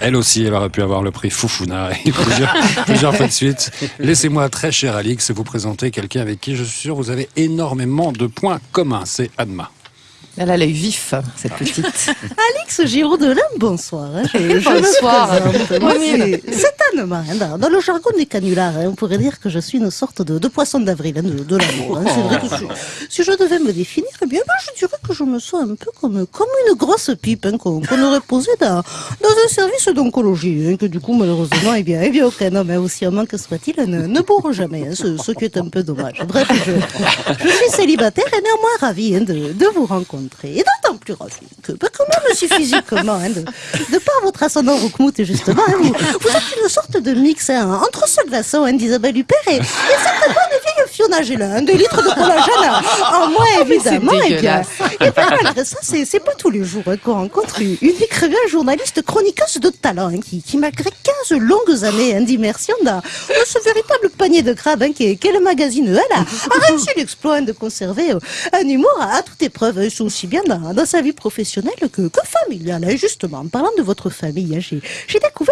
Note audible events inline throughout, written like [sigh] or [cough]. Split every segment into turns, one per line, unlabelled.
Elle aussi, elle aurait pu avoir le prix Foufouna [laughs] et plusieurs, plusieurs fois de suite. Laissez-moi, très cher Alix, vous présenter quelqu'un avec qui je suis sûr vous avez énormément de points communs. C'est Adma.
Elle a l'œil vif, cette petite.
Alix Giraud-Delin, bonsoir. hein. Je, je
Bonsoir.
me présente. Moi,
Bonne
c'est- Dans- le jargon des canulars, hein, on pourrait dire que je suis une sorte de, poisson d'avril, hein, de, de l'amour. hein. Si, si je devais me définir, eh bien, ben, je dirais que je me sens un peu comme, une grosse pipe qu'on aurait posée dans, un service d'oncologie. que du coup, malheureusement, eh bien, eh bien aucun homme, aussi amant que soit-il, ne, ne bourre jamais. ce, qui est un peu dommage. Bref, je, je suis célibataire et néanmoins ravie de, vous rencontrer. Et d'autant plus ravie que, bah, quand même aussi physiquement, de, de par votre ascendant Roukmout, justement, vous, vous êtes une sorte de mix hein, entre ce glaçon hein, d'Isabelle Huppert et, et cette bonne vieille Fiona Gélin, des litres de collagène en moins évidemment. Et bien,
dégueulasse.
et bien, malgré ça, c'est pas tous les jours hein, qu'on rencontre une, écrivaine journaliste chroniqueuse de talent hein, qui, qui, malgré 15 longues années d'immersion dans, ce véritable panier de crabes hein, qui est, qui est le magazine Elle, a, a réussi l'exploit de conserver euh, un humour à, toute épreuve, aussi bien dans, dans sa vie professionnelle que, que familiale. Justement, en parlant de votre famille, j'ai découvert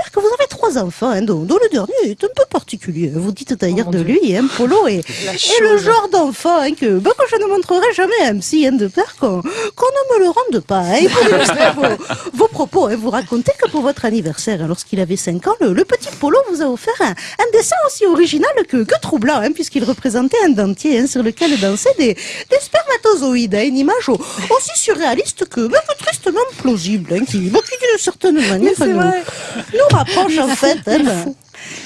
trois enfants, hein, dont, dont le dernier est un peu particulier. Vous dites d'ailleurs
Oh,
de lui, hein, Polo, et,
La
et le genre d'enfant hein, que, bah, que je ne montrerai jamais à MC hein, de peur qu'on ne me le rende pas. hein. Et pour illustrer vos, [laughs] vos propos, hein, vous racontez que pour votre anniversaire, hein, lorsqu'il avait 5 ans, le, le petit Polo vous a offert un, un dessin aussi original que, que troublant, hein, puisqu'il représentait un dentier hein, sur lequel dansaient des, des spermatozoïdes. hein, une image au- aussi surréaliste que, bah, que plausible, hein, qui, qui d'une certaine manière nous, nous rapproche en fait. hein,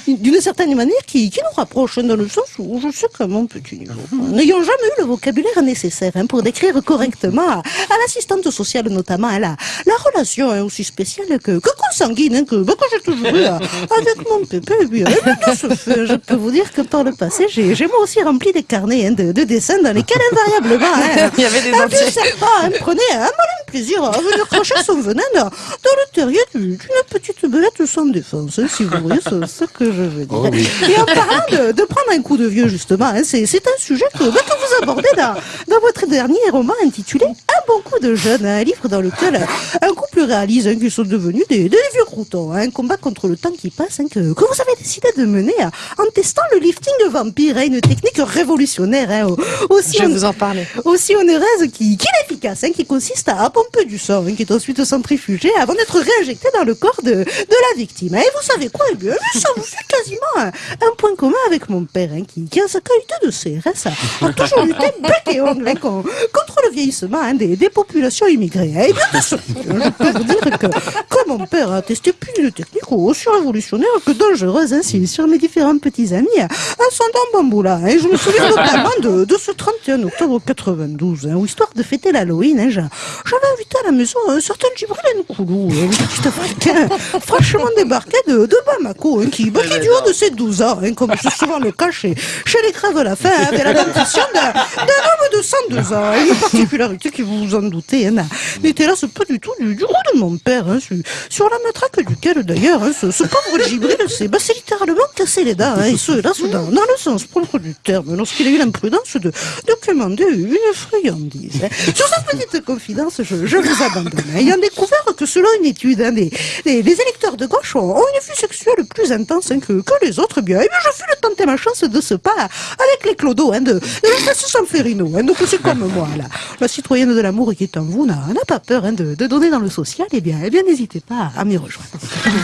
d'une certaine manière qui, qui nous rapproche hein, dans le sens où je sais qu'à mon petit niveau, n'ayant jamais eu le vocabulaire nécessaire hein, pour décrire correctement à, à l'assistante sociale notamment hein, la, la relation hein, aussi spéciale que, que consanguine hein, que, bah, que j'ai toujours eu [laughs] avec mon pépé, bien, de ce fait, je peux vous dire que par le passé, j'ai moi aussi rempli des carnets hein, de, de dessins dans lesquels invariablement hein, [laughs]
Il y avait des entiers.
hein, prenait un plaisir à venir cracher son venin dans, dans le terrier du- d'une petite belette sans défense, hein, si vous voyez ce, ce que je veux dire.
Oh oui.
Et en parlant de, de prendre un coup de vieux, justement, hein, c'est c'est un sujet que, bah, que vous abordez dans, dans votre dernier roman intitulé Un bon coup de jeune, un livre dans lequel un couple réalise hein, qu'ils sont devenus des, des vieux croutons, hein, un combat contre le temps qui passe, hein, que, que vous avez décidé de mener hein, en testant le lifting vampire, hein, une technique révolutionnaire, hein, au- aussi
Je vais vous en parler.
aussi onéreuse qui, qui est efficace, hein, qui consiste à pomper du sang, hein, qui est ensuite centrifugé avant d'être réinjecté dans le corps de, de la victime. Et vous savez quoi Eh bien, ça vous fait quasiment un, un point commun avec mon père, hein, qui, qui en sa qualité de CRS a, a toujours lutté [laughs] bec et ongle hein, con- contre le vieillissement des, des populations immigrées. Et bien, de ce [laughs] fait, je peux vous dire que, que mon père a testé plus d'une technique aussi révolutionnaire que dangereuse hein, sur- mes différents petits amis à son dent bamboula. Et je me souviens [laughs] notamment de, de ce 31 octobre 92, hein, où histoire de fêter l'Halloween, j'a- j'avais invité à la maison un certain Djibril Nkoulou, petit africain fraîchement débarqué de, de Bamako, hein, qui, qui du haut de ses 12 ans, hein, comme c'est souvent le cas chez, chez les crèves de la faim, hein, avait la dentition d'un homme de 102 ans. Une particularité qui, vous vous en doutez, hein, n'était là pas du tout du, du de mon père, hein, sur, sur la matraque duquel d'ailleurs hein, ce, ce pauvre Djibril s'est bah, littéralement cassé les dents, hein, et ce, là, dans, dans le sens propre du terme, lorsqu'il a eu l'imprudence de, de commander une friandise. hein. Sur cette petite confidence, je, je vous abandonne. Ayant découvert que selon une étude, hein, des, des, les électeurs de gauche ont, ont une vie sexuelle plus intense hein, que, que les autres, eh bien, eh bien, je fus le tenter ma chance de ce pas avec les clodos hein, de, de la Sanferino. Hein, donc c'est comme moi, là. La citoyenne de l'amour qui est en vous n'a n'a pas peur hein, de, de donner dans le social, eh bien, eh bien n'hésitez pas à m'y rejoindre.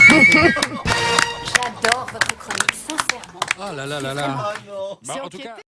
J'adore votre chronique, sincèrement.
Ah là là là là. Bah, en tout cas.